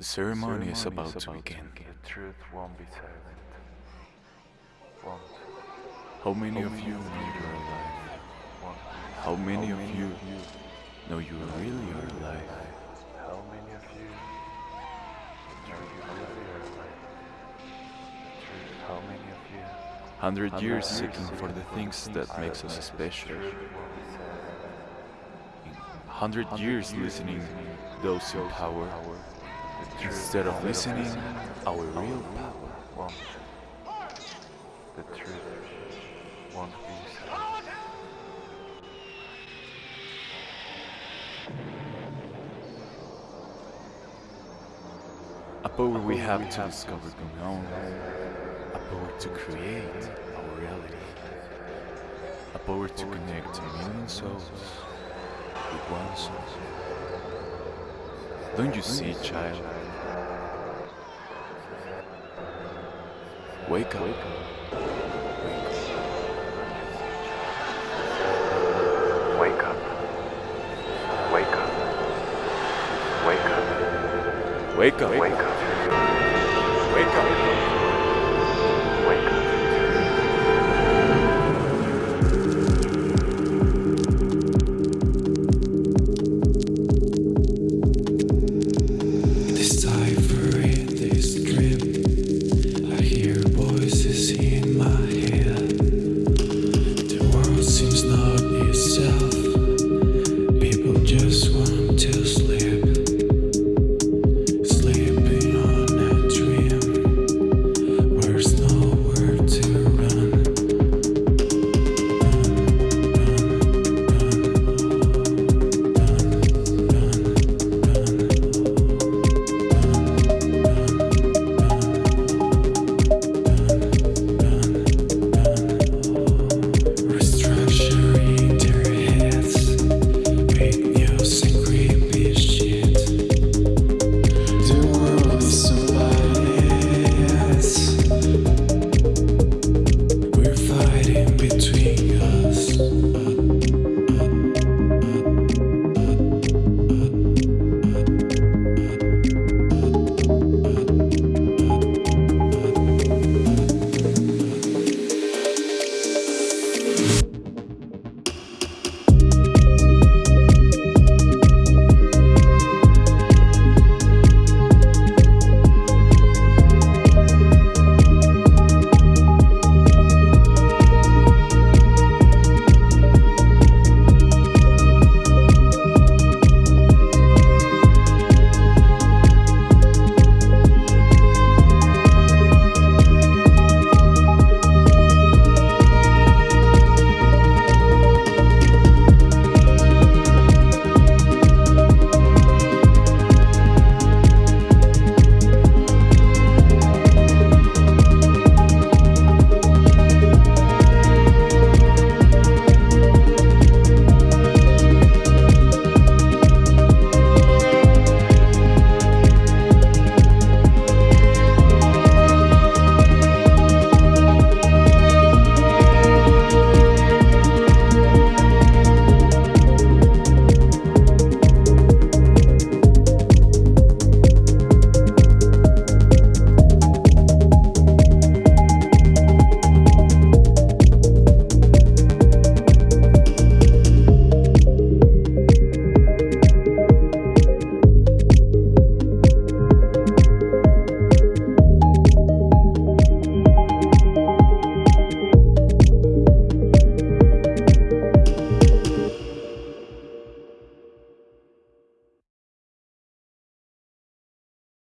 The ceremony is about to begin. The truth won't be silent. Won't. How many of you know you are alive? Won't. How many of you know you really are alive? How many of you know you really are alive? The truth. How many of you? Hundred years seeking for the things that makes us special. Truth won't be silent. Hundred years listening those in power The truth instead of listening our real power. The truth won't be. A power we have to discover known. A power to create our reality. A power to connect million souls with one soul. Don't you see, child? Wake up. Wake up. Wake up. Wake up. Wake up. Wake up.